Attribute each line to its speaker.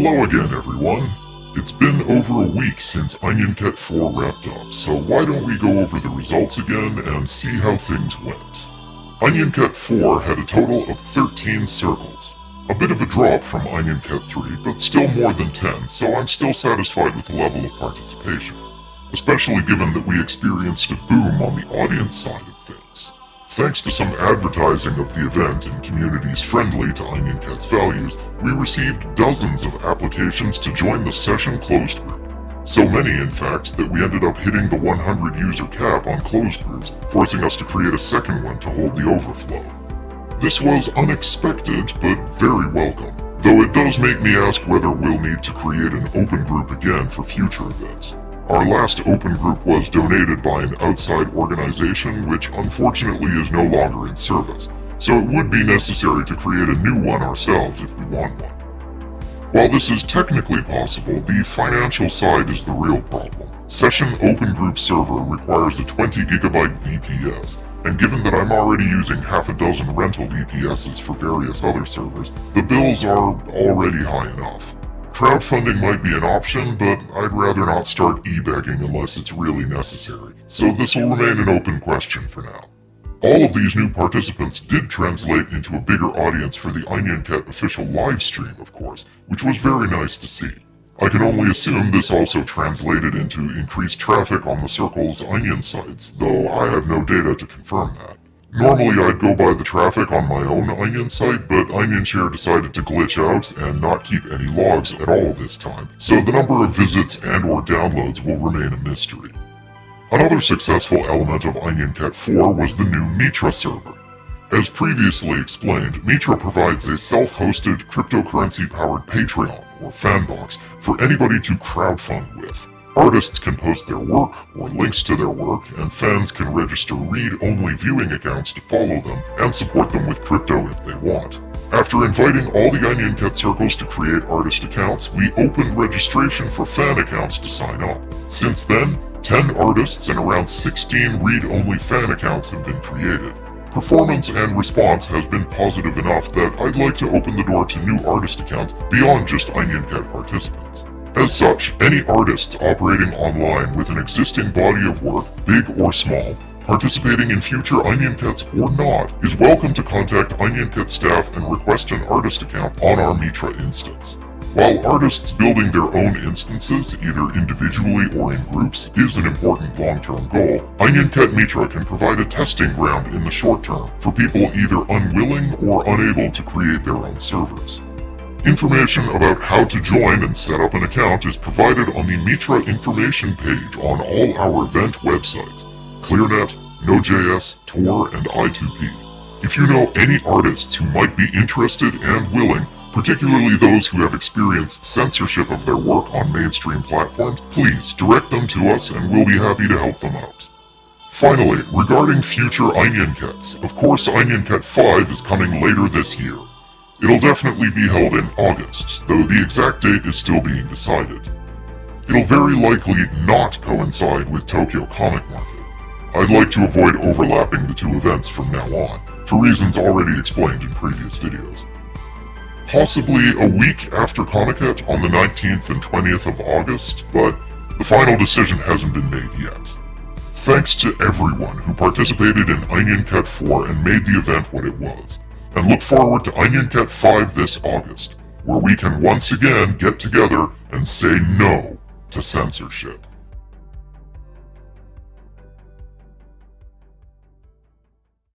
Speaker 1: Hello again, everyone. It's been over a week since Onion OnionCat 4 wrapped up, so why don't we go over the results again and see how things went. Onion OnionCat 4 had a total of 13 circles. A bit of a drop from Onion OnionCat 3, but still more than 10, so I'm still satisfied with the level of participation. Especially given that we experienced a boom on the audience side of. Thanks to some advertising of the event in communities friendly to OnionCat's values, we received dozens of applications to join the session closed group. So many, in fact, that we ended up hitting the 100 user cap on closed groups, forcing us to create a second one to hold the overflow. This was unexpected, but very welcome, though it does make me ask whether we'll need to create an open group again for future events. Our last open group was donated by an outside organization which unfortunately is no longer in service, so it would be necessary to create a new one ourselves if we want one. While this is technically possible, the financial side is the real problem. Session Open Group Server requires a 20 gigabyte VPS, and given that I'm already using half a dozen rental VPSs for various other servers, the bills are already high enough. Crowdfunding might be an option, but I'd rather not start e-begging unless it's really necessary, so this will remain an open question for now. All of these new participants did translate into a bigger audience for the OnionCat official livestream, of course, which was very nice to see. I can only assume this also translated into increased traffic on the Circle's Onion sites, though I have no data to confirm that. Normally I'd go by the traffic on my own Onion site, but OnionShare decided to glitch out and not keep any logs at all this time, so the number of visits and or downloads will remain a mystery. Another successful element of OnionCat 4 was the new Mitra server. As previously explained, Mitra provides a self-hosted cryptocurrency-powered Patreon, or Fanbox, for anybody to crowdfund with. Artists can post their work or links to their work, and fans can register read-only viewing accounts to follow them and support them with crypto if they want. After inviting all the OnionCat circles to create artist accounts, we opened registration for fan accounts to sign up. Since then, 10 artists and around 16 read-only fan accounts have been created. Performance and response has been positive enough that I'd like to open the door to new artist accounts beyond just OnionCat participants. As such, any artists operating online with an existing body of work, big or small, participating in future OnionCats or not, is welcome to contact OnionCat staff and request an artist account on our Mitra instance. While artists building their own instances, either individually or in groups, is an important long-term goal, OnionCat Mitra can provide a testing ground in the short term for people either unwilling or unable to create their own servers. Information about how to join and set up an account is provided on the Mitra information page on all our event websites, ClearNet, Node.js, Tor, and I2P. If you know any artists who might be interested and willing, particularly those who have experienced censorship of their work on mainstream platforms, please direct them to us and we'll be happy to help them out. Finally, regarding future OnionCats, of course OnionCat 5 is coming later this year. It'll definitely be held in August, though the exact date is still being decided. It'll very likely not coincide with Tokyo Comic Market. I'd like to avoid overlapping the two events from now on, for reasons already explained in previous videos. Possibly a week after Comiket on the 19th and 20th of August, but the final decision hasn't been made yet. Thanks to everyone who participated in OnionCat 4 and made the event what it was and look forward to Onion OnionCat 5 this August, where we can once again get together and say no to censorship.